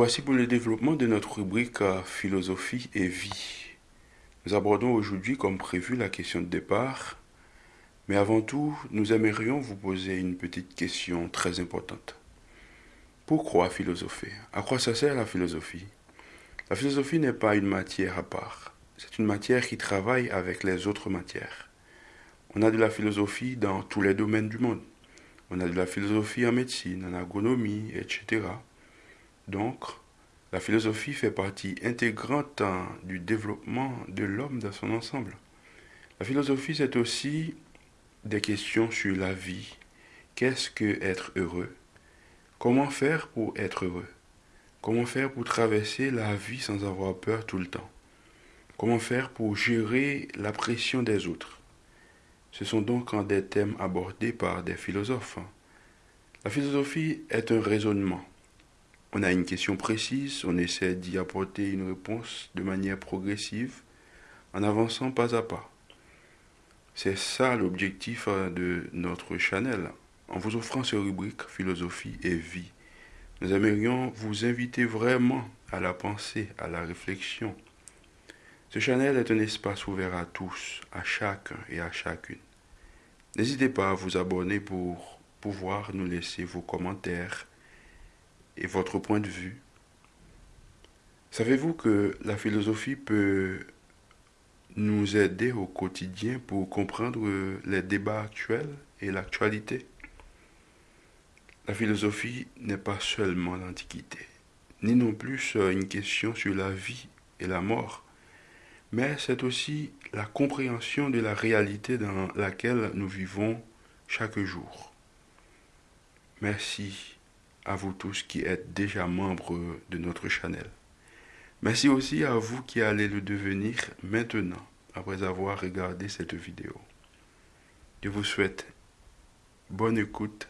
voici pour le développement de notre rubrique euh, Philosophie et vie. Nous abordons aujourd'hui, comme prévu, la question de départ. Mais avant tout, nous aimerions vous poser une petite question très importante. Pourquoi philosopher? À quoi ça sert la philosophie? La philosophie n'est pas une matière à part. C'est une matière qui travaille avec les autres matières. On a de la philosophie dans tous les domaines du monde. On a de la philosophie en médecine, en agronomie, etc. Donc, la philosophie fait partie intégrante du développement de l'homme dans son ensemble. La philosophie, c'est aussi des questions sur la vie. Qu'est-ce que être heureux? Comment faire pour être heureux? Comment faire pour traverser la vie sans avoir peur tout le temps? Comment faire pour gérer la pression des autres? Ce sont donc des thèmes abordés par des philosophes. La philosophie est un raisonnement on a une question précise, on essaie d'y apporter une réponse de manière progressive, en avançant pas à pas. C'est ça l'objectif euh, de notre channel. En vous offrant ces rubriques philosophie et vie, nous aimerions vous inviter vraiment à la pensée, à la réflexion. Ce channel est un espace ouvert à tous, à chacun et à chacune. N'hésitez pas à vous abonner pour pouvoir nous laisser vos commentaires et votre point de vue. Savez-vous que la philosophie peut nous aider au quotidien pour comprendre les débats actuels et l'actualité? La philosophie n'est pas seulement l'Antiquité, ni non plus une question sur la vie et la mort, mais c'est aussi la compréhension de la réalité dans laquelle nous vivons chaque jour. Merci à vous tous qui êtes déjà membres de notre channel. Merci aussi à vous qui allez le devenir maintenant, après avoir regardé cette vidéo. Je vous souhaite bonne écoute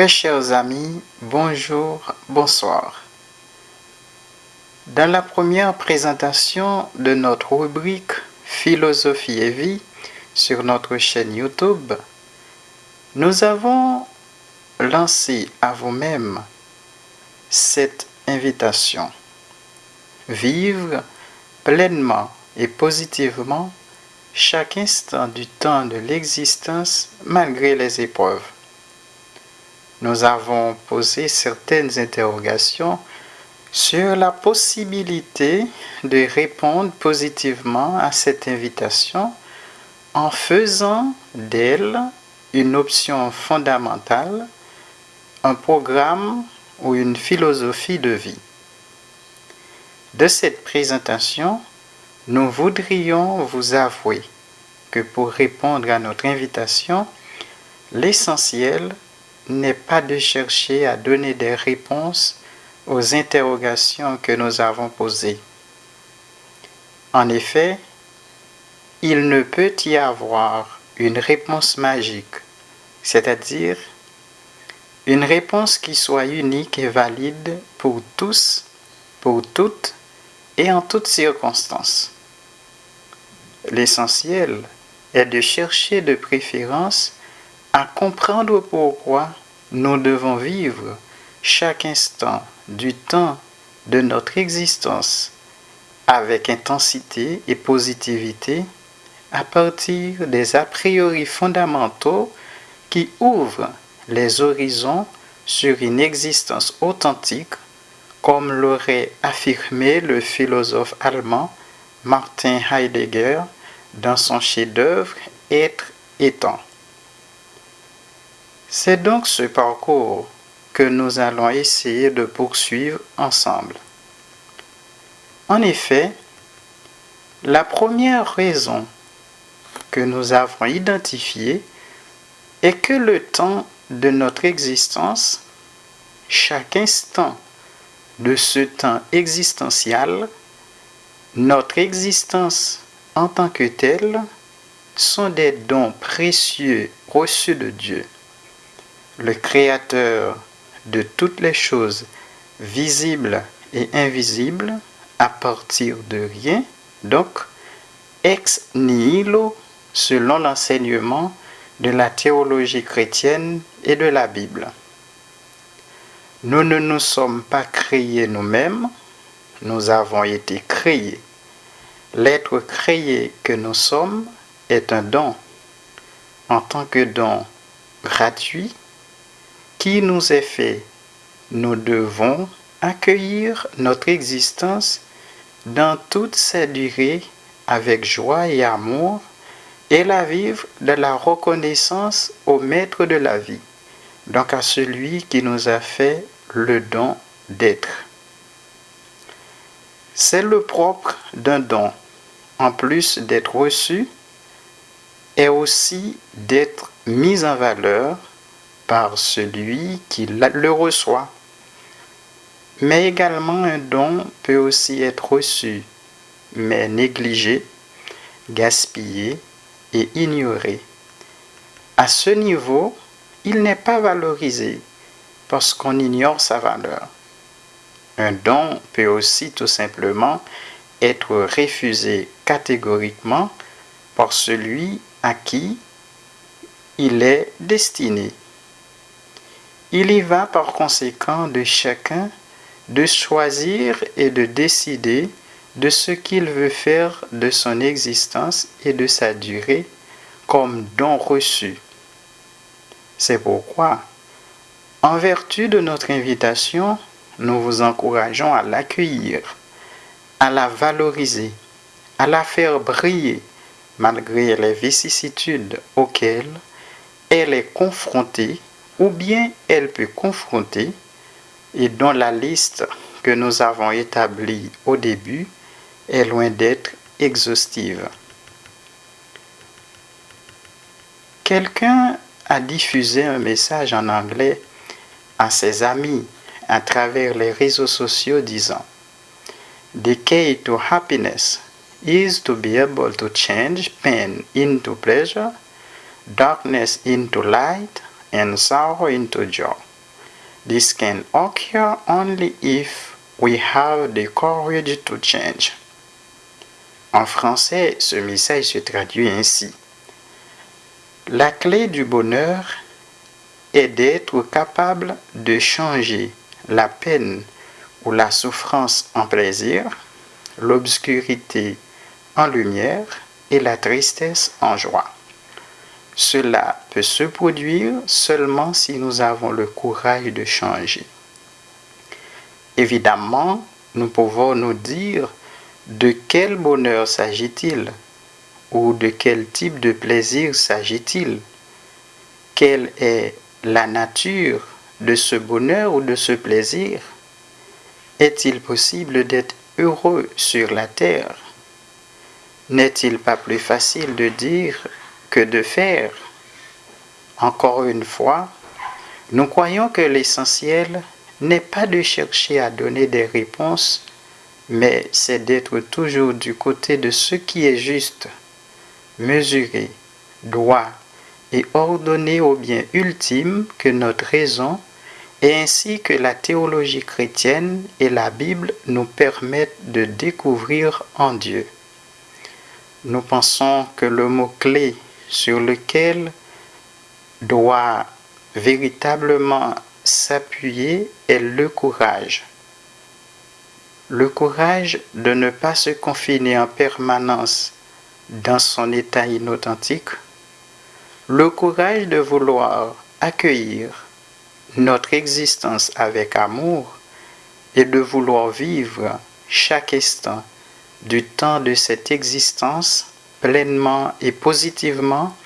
Très chers amis, bonjour, bonsoir. Dans la première présentation de notre rubrique Philosophie et vie sur notre chaîne YouTube, nous avons lancé à vous-même cette invitation. Vivre pleinement et positivement chaque instant du temps de l'existence malgré les épreuves. Nous avons posé certaines interrogations sur la possibilité de répondre positivement à cette invitation en faisant d'elle une option fondamentale, un programme ou une philosophie de vie. De cette présentation, nous voudrions vous avouer que pour répondre à notre invitation, l'essentiel n'est pas de chercher à donner des réponses aux interrogations que nous avons posées. En effet, il ne peut y avoir une réponse magique, c'est-à-dire une réponse qui soit unique et valide pour tous, pour toutes et en toutes circonstances. L'essentiel est de chercher de préférence à comprendre pourquoi nous devons vivre chaque instant du temps de notre existence avec intensité et positivité à partir des a priori fondamentaux qui ouvrent les horizons sur une existence authentique, comme l'aurait affirmé le philosophe allemand Martin Heidegger dans son chef-d'œuvre Être étant. C'est donc ce parcours que nous allons essayer de poursuivre ensemble. En effet, la première raison que nous avons identifiée est que le temps de notre existence, chaque instant de ce temps existentiel, notre existence en tant que telle, sont des dons précieux reçus de Dieu, le Créateur de toutes les choses visibles et invisibles à partir de rien, donc ex nihilo selon l'enseignement de la théologie chrétienne et de la Bible. Nous ne nous sommes pas créés nous-mêmes, nous avons été créés. L'être créé que nous sommes est un don, en tant que don gratuit qui nous est fait. Nous devons accueillir notre existence dans toute sa durée avec joie et amour et la vivre de la reconnaissance au maître de la vie, donc à celui qui nous a fait le don d'être. C'est le propre d'un don, en plus d'être reçu, est aussi d'être mis en valeur par celui qui le reçoit. Mais également un don peut aussi être reçu, mais négligé, gaspillé et ignoré. À ce niveau, il n'est pas valorisé parce qu'on ignore sa valeur. Un don peut aussi tout simplement être refusé catégoriquement par celui à qui il est destiné. Il y va par conséquent de chacun de choisir et de décider de ce qu'il veut faire de son existence et de sa durée comme don reçu. C'est pourquoi, en vertu de notre invitation, nous vous encourageons à l'accueillir, à la valoriser, à la faire briller malgré les vicissitudes auxquelles elle est confrontée ou bien elle peut confronter et dont la liste que nous avons établie au début est loin d'être exhaustive. Quelqu'un a diffusé un message en anglais à ses amis à travers les réseaux sociaux disant The key to happiness is to be able to change pain into pleasure, darkness into light, and sorrow into joy. This can occur only if we have the courage to change. En français, ce message se traduit ainsi. La clé du bonheur est d'être capable de changer la peine ou la souffrance en plaisir, l'obscurité en lumière et la tristesse en joie. Cela peut se produire seulement si nous avons le courage de changer. Évidemment, nous pouvons nous dire de quel bonheur s'agit-il? Ou de quel type de plaisir s'agit-il? Quelle est la nature de ce bonheur ou de ce plaisir? Est-il possible d'être heureux sur la terre? N'est-il pas plus facile de dire que de faire Encore une fois, nous croyons que l'essentiel n'est pas de chercher à donner des réponses, mais c'est d'être toujours du côté de ce qui est juste, mesuré, droit et ordonné au bien ultime que notre raison et ainsi que la théologie chrétienne et la Bible nous permettent de découvrir en Dieu. Nous pensons que le mot-clé sur lequel doit véritablement s'appuyer est le courage. Le courage de ne pas se confiner en permanence dans son état inauthentique. Le courage de vouloir accueillir notre existence avec amour et de vouloir vivre chaque instant du temps de cette existence pleinement et positivement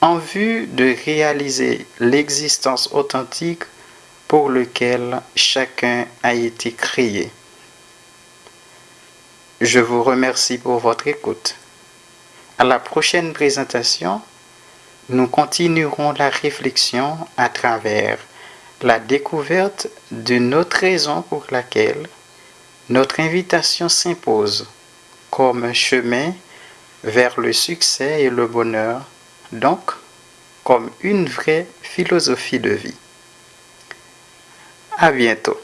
en vue de réaliser l'existence authentique pour lequel chacun a été créé. Je vous remercie pour votre écoute. À la prochaine présentation, nous continuerons la réflexion à travers la découverte d'une autre raison pour laquelle notre invitation s'impose comme un chemin vers le succès et le bonheur, donc comme une vraie philosophie de vie. À bientôt.